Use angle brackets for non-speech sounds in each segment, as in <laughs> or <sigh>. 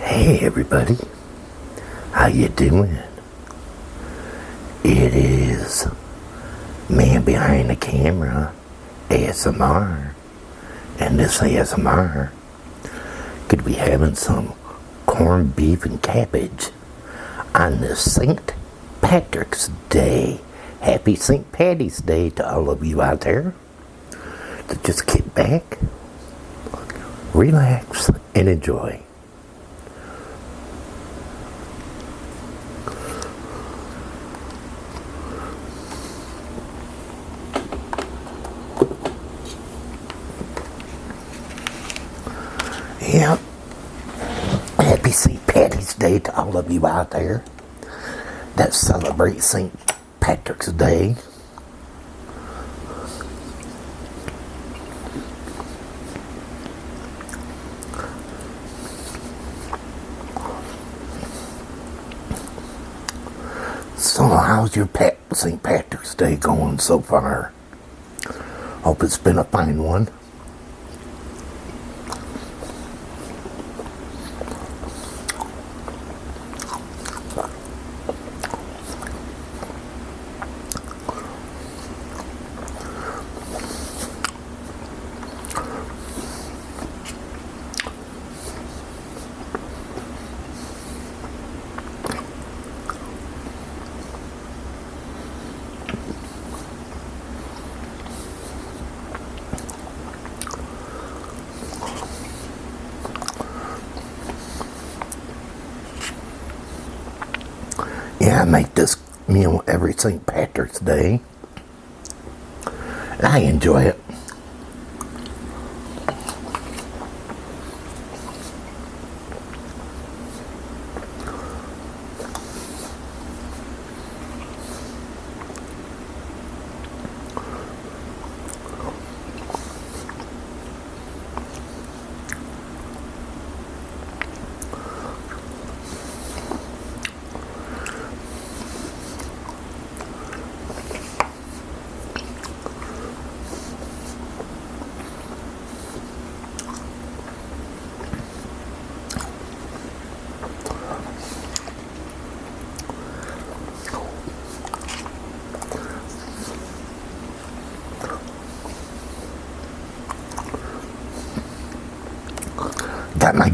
Hey everybody, how you doing? It is man behind the camera, ASMR, and this ASMR could be having some corned beef and cabbage on this St. Patrick's Day. Happy St. Patty's Day to all of you out there. To just kick back, relax, and enjoy. Yep. Happy St. Patty's Day to all of you out there that celebrate St. Patrick's Day. So how's your Pat St. Patrick's Day going so far? Hope it's been a fine one. Yeah, I make this meal every St. Patrick's Day. I enjoy it.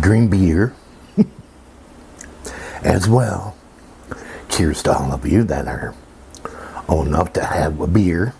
Green beer <laughs> as well. Cheers to all of you that are old enough to have a beer.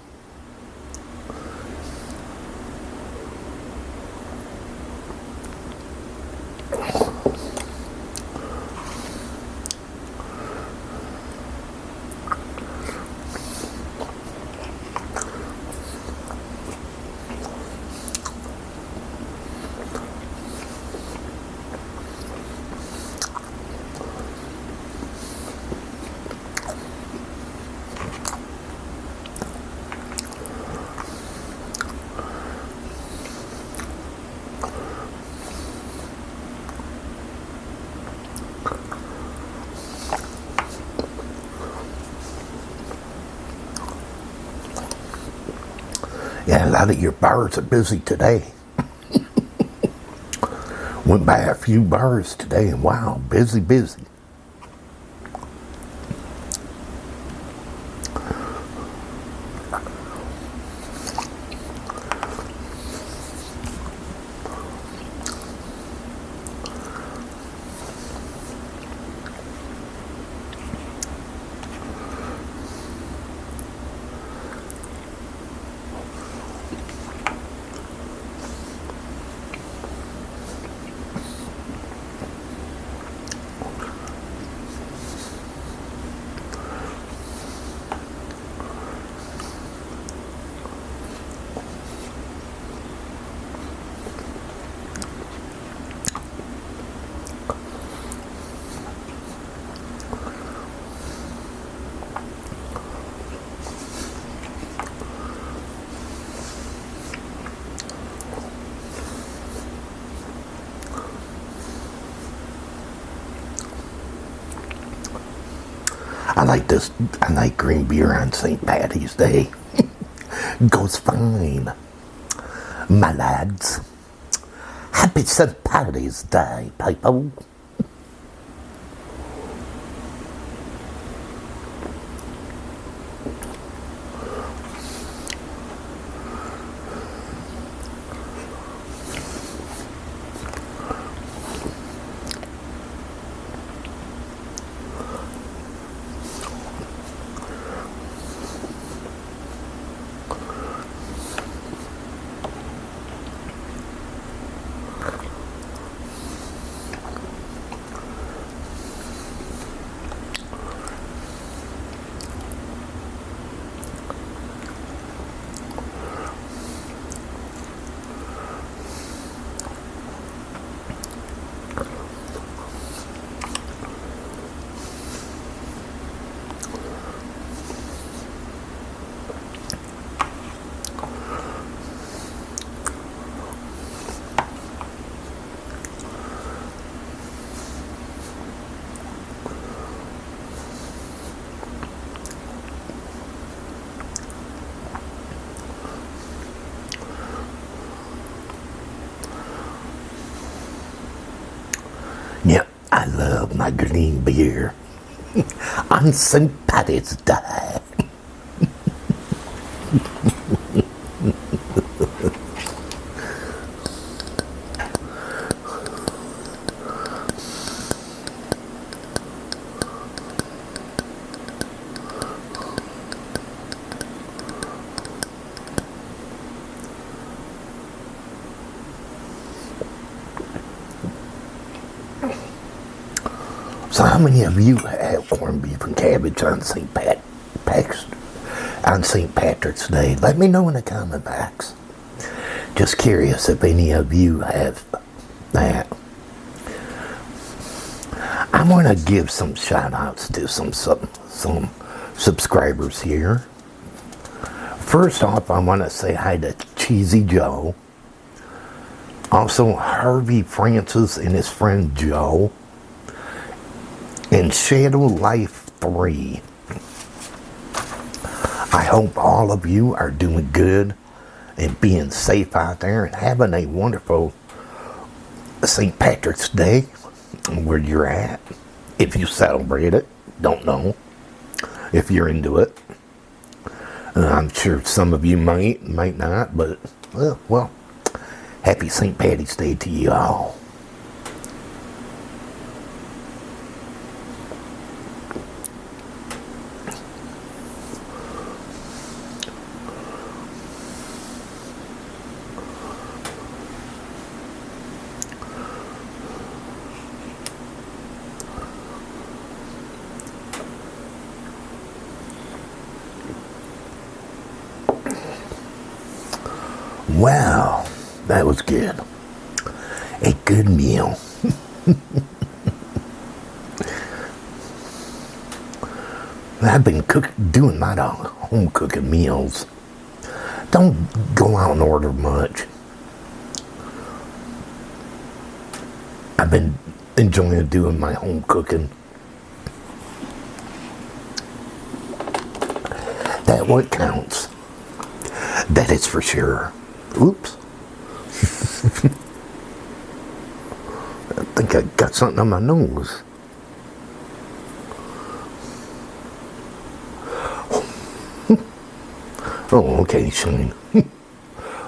Yeah, a lot of your bars are busy today. <laughs> Went by a few bars today and wow, busy, busy. I like this, I like green beer on St. Patty's Day. <laughs> Goes fine. My lads. Happy St. Patty's Day, people. I love my green beer. On St. Patty's Day. So how many of you have corned beef and cabbage on St. Pat on St. Patrick's Day? Let me know in the comment box. Just curious if any of you have that. I want to give some shout outs to some, some some subscribers here. First off, I want to say hi to Cheesy Joe. Also, Harvey Francis and his friend Joe in Shadow Life 3. I hope all of you are doing good and being safe out there and having a wonderful St. Patrick's Day where you're at. If you celebrate it, don't know if you're into it. Uh, I'm sure some of you might, might not, but uh, well, happy St. Patty's Day to you all. Wow, that was good. A good meal. <laughs> I've been cook, doing my home cooking meals. Don't go out and order much. I've been enjoying doing my home cooking. That what counts. That is for sure. Oops. I think I got something on my nose. oh, okay, Shane.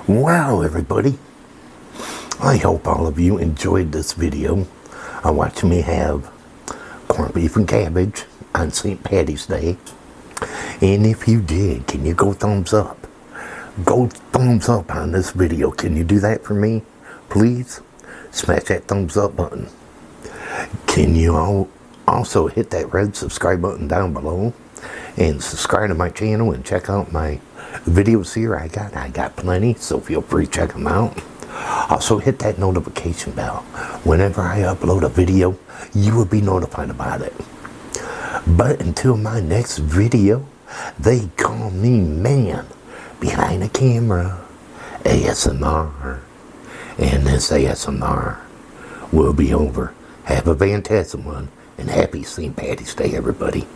wow, everybody. I hope all of you enjoyed this video. I watched me have corned beef and cabbage on St. Patty's Day. And if you did, can you go thumbs up? Go thumbs up on this video. Can you do that for me? Please smash that thumbs up button. Can you all also hit that red subscribe button down below and subscribe to my channel and check out my videos here I got I got plenty so feel free to check them out also hit that notification bell whenever I upload a video you will be notified about it but until my next video they call me man behind the camera ASMR. And this ASMR will be over. Have a fantastic one and happy St. Patty's Day, everybody.